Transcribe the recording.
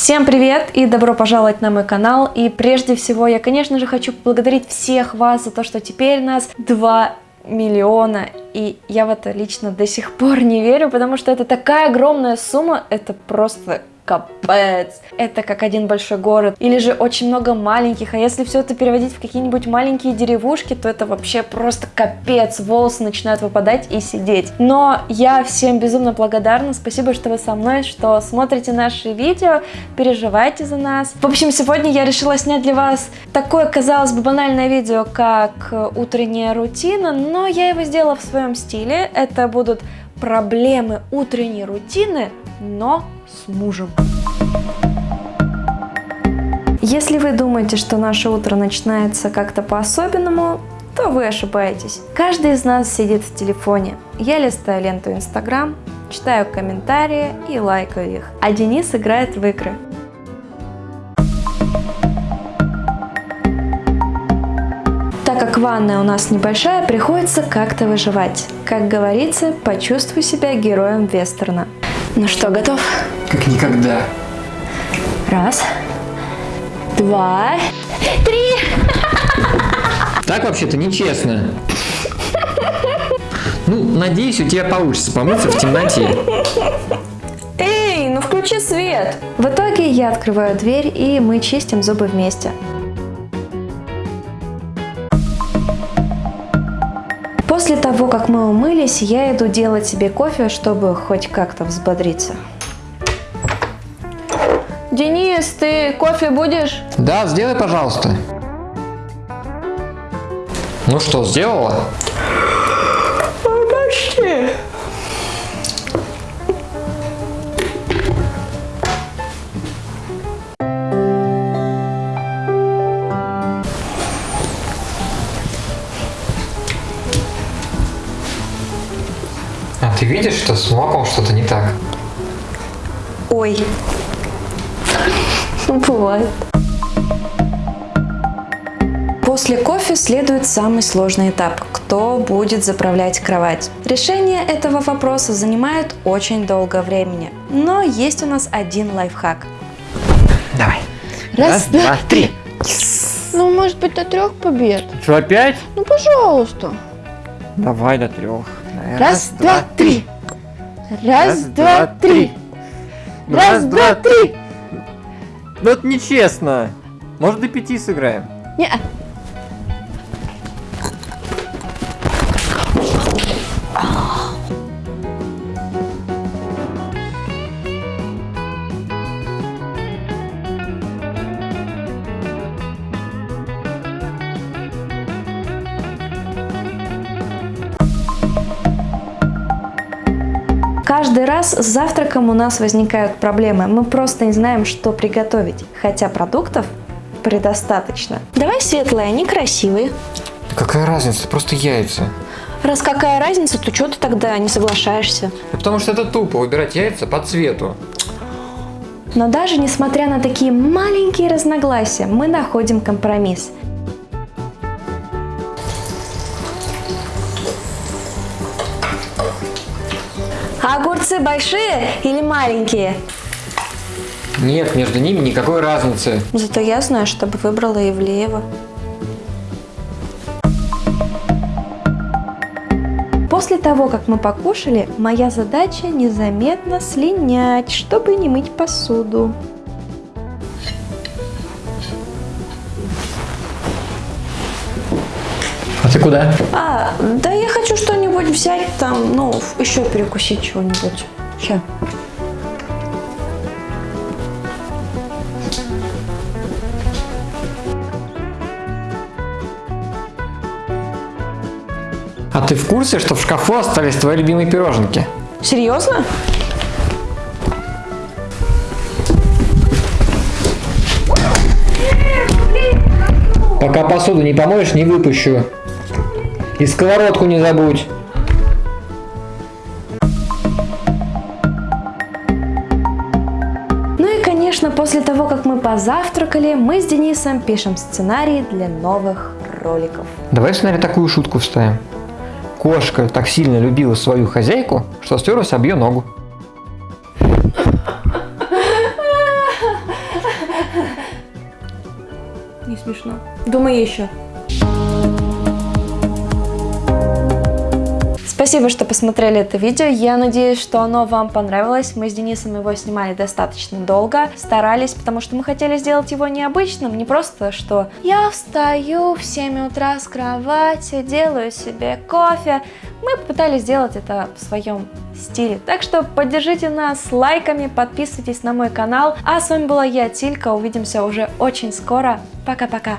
Всем привет и добро пожаловать на мой канал. И прежде всего я, конечно же, хочу поблагодарить всех вас за то, что теперь нас 2 миллиона. И я в это лично до сих пор не верю, потому что это такая огромная сумма, это просто капец. Это как один большой город. Или же очень много маленьких. А если все это переводить в какие-нибудь маленькие деревушки, то это вообще просто капец. Волосы начинают выпадать и сидеть. Но я всем безумно благодарна. Спасибо, что вы со мной, что смотрите наши видео, переживайте за нас. В общем, сегодня я решила снять для вас такое, казалось бы, банальное видео, как утренняя рутина, но я его сделала в своем стиле. Это будут проблемы утренней рутины, но с мужем. Если вы думаете, что наше утро начинается как-то по-особенному, то вы ошибаетесь. Каждый из нас сидит в телефоне. Я листаю ленту Инстаграм, читаю комментарии и лайкаю их. А Денис играет в игры. Как ванная у нас небольшая, приходится как-то выживать. Как говорится, почувствуй себя героем вестерна. Ну что, готов? Как никогда. Раз, два, три. Так вообще-то нечестно. Ну, надеюсь, у тебя получится помыться в темноте. Эй, ну включи свет. В итоге я открываю дверь и мы чистим зубы вместе. После того, как мы умылись, я иду делать себе кофе, чтобы хоть как-то взбодриться. Денис, ты кофе будешь? Да, сделай, пожалуйста. Ну что, сделала? Ты видишь, что с молоком что-то не так? Ой. Ну, бывает. После кофе следует самый сложный этап – кто будет заправлять кровать. Решение этого вопроса занимает очень долго времени, но есть у нас один лайфхак. Давай. Раз, два, три. Ну, может быть, до трех побед? Что, опять? Ну, пожалуйста. Давай до трех. Раз, два, три. Раз, два, три. Раз, два, три. Ну это нечестно. Может до пяти сыграем? Не. Каждый раз с завтраком у нас возникают проблемы. Мы просто не знаем, что приготовить, хотя продуктов предостаточно. Давай светлые, они красивые. Какая разница? Просто яйца. Раз какая разница, то что ты тогда не соглашаешься? Потому что это тупо выбирать яйца по цвету. Но даже несмотря на такие маленькие разногласия, мы находим компромисс. Огурцы большие или маленькие? Нет, между ними никакой разницы. Зато я знаю, чтобы выбрала Ивлеева. После того, как мы покушали, моя задача незаметно слинять, чтобы не мыть посуду. А ты куда? А, да я хочу что-нибудь взять там, ну, еще перекусить чего-нибудь. Сейчас. А ты в курсе, что в шкафу остались твои любимые пироженки? Серьезно? Пока посуду не помоешь, не выпущу. И сковородку не забудь. Ну и, конечно, после того, как мы позавтракали, мы с Денисом пишем сценарий для новых роликов. Давай в сценарий такую шутку вставим. Кошка так сильно любила свою хозяйку, что стерлась об ее ногу. смешно. Думай еще. Спасибо, что посмотрели это видео. Я надеюсь, что оно вам понравилось. Мы с Денисом его снимали достаточно долго. Старались, потому что мы хотели сделать его необычным. Не просто, что я встаю в 7 утра с кровати, делаю себе кофе. Мы попытались сделать это в своем стиле. Так что поддержите нас лайками, подписывайтесь на мой канал. А с вами была я, Тилька. Увидимся уже очень скоро. Пока-пока.